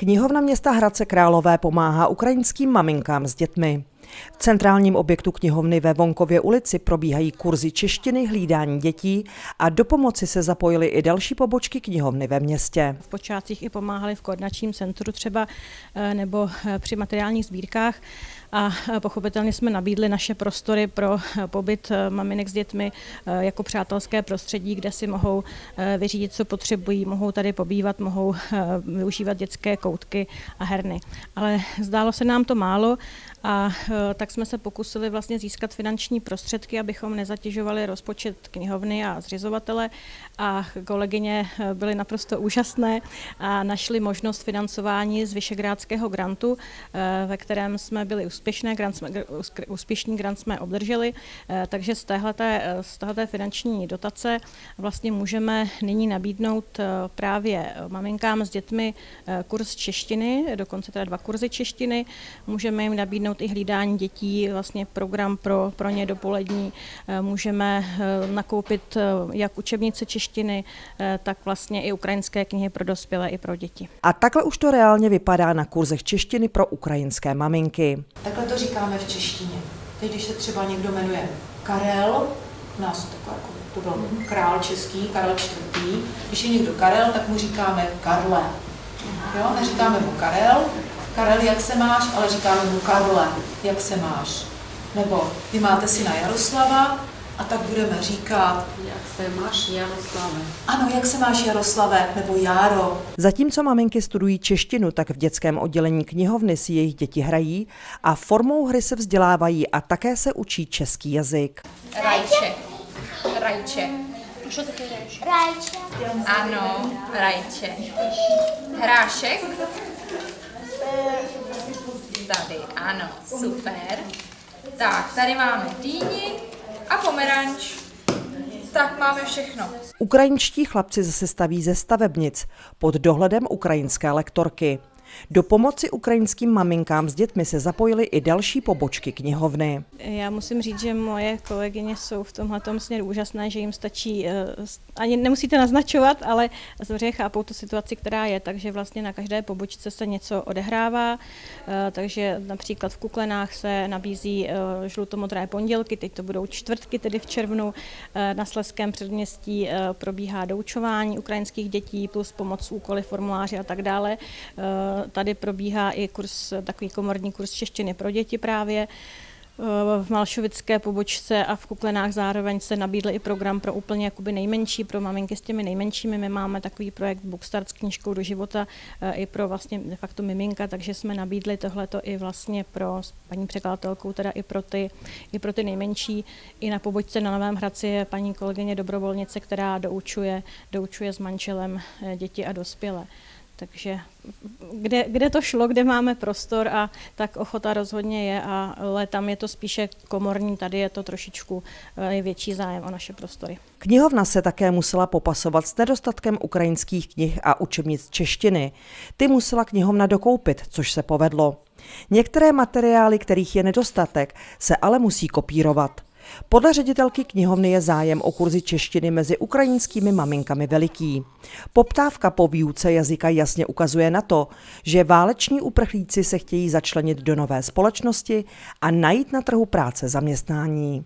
Knihovna města Hradce Králové pomáhá ukrajinským maminkám s dětmi. V centrálním objektu knihovny ve Vonkově ulici probíhají kurzy češtiny, hlídání dětí a do pomoci se zapojily i další pobočky knihovny ve městě. V počátcích i pomáhali v koordinačním centru třeba eh, nebo eh, při materiálních sbírkách a eh, pochopitelně jsme nabídli naše prostory pro pobyt maminek s dětmi jako přátelské prostředí, kde si mohou vyřídit, co potřebují, mohou tady pobývat, mohou využívat dětské koutky a herny. Ale zdálo se nám to málo a tak jsme se pokusili vlastně získat finanční prostředky, abychom nezatěžovali rozpočet knihovny a zřizovatele. A kolegyně byly naprosto úžasné a našli možnost financování z Vyšegrádského grantu, ve kterém jsme byli úspěšné, grant jsme, úspěšný grant jsme obdrželi, takže z téhleté, z téhleté finanční dotace vlastně můžeme nyní nabídnout právě maminkám s dětmi kurz češtiny, dokonce teda dva kurzy češtiny, můžeme jim nabídnout i hlídání dětí, vlastně program pro, pro ně dopolední. Eh, můžeme eh, nakoupit eh, jak učebnice češtiny, tak vlastně i ukrajinské knihy pro dospělé i pro děti. A takhle už to reálně vypadá na kurzech češtiny pro ukrajinské maminky. Takhle to říkáme v češtině. Teď, když se třeba někdo jmenuje Karel, nás to, jako, to byl král český, Karel IV. Když je někdo Karel, tak mu říkáme Karle. Jo, neříkáme mu Karel, Karel, jak se máš, ale říkáme mu Karle, jak se máš. Nebo vy máte syna Jaroslava, a tak budeme říkat, jak se máš Jaroslave. Ano, jak se máš Jaroslave, nebo Járo. Zatímco maminky studují češtinu, tak v dětském oddělení knihovny si jejich děti hrají a formou hry se vzdělávají a také se učí český jazyk. Rajče. Rajče. Co taky rajče? Rajče. Ano, rajče. Hrášek. Tady, ano, super. Tak, tady máme dýni a pomeranč. Tak máme všechno. Ukrajinští chlapci zase staví ze stavebnic pod dohledem ukrajinské lektorky. Do pomoci ukrajinským maminkám s dětmi se zapojily i další pobočky knihovny. Já musím říct, že moje kolegyně jsou v tomhle směru úžasné, že jim stačí, eh, ani nemusíte naznačovat, ale samozřejmě chápou tu situaci, která je, takže vlastně na každé pobočce se něco odehrává, eh, takže například v Kuklenách se nabízí eh, žlutomodré pondělky, teď to budou čtvrtky, tedy v červnu, na Sleském předměstí probíhá doučování ukrajinských dětí plus pomoc úkoly, formuláři a tak dále tady probíhá i kurz, takový komorní kurz češtiny pro děti právě. V Malšovické pobočce a v Kuklenách zároveň se nabídl i program pro úplně jakoby nejmenší, pro maminky s těmi nejmenšími. My máme takový projekt Bookstart s knížkou do života eh, i pro vlastně de facto miminka, takže jsme nabídli tohleto i vlastně pro paní překladatelkou, teda i pro ty, i pro ty nejmenší. I na pobočce na Novém Hradci je paní kolegyně dobrovolnice, která doučuje, doučuje s manželem eh, děti a dospělé. Takže kde, kde to šlo, kde máme prostor a tak ochota rozhodně je, ale tam je to spíše komorní, tady je to trošičku je větší zájem o naše prostory. Knihovna se také musela popasovat s nedostatkem ukrajinských knih a učebnic češtiny. Ty musela knihovna dokoupit, což se povedlo. Některé materiály, kterých je nedostatek, se ale musí kopírovat. Podle ředitelky knihovny je zájem o kurzy češtiny mezi ukrajinskými maminkami veliký. Poptávka po výuce jazyka jasně ukazuje na to, že váleční uprchlíci se chtějí začlenit do nové společnosti a najít na trhu práce zaměstnání.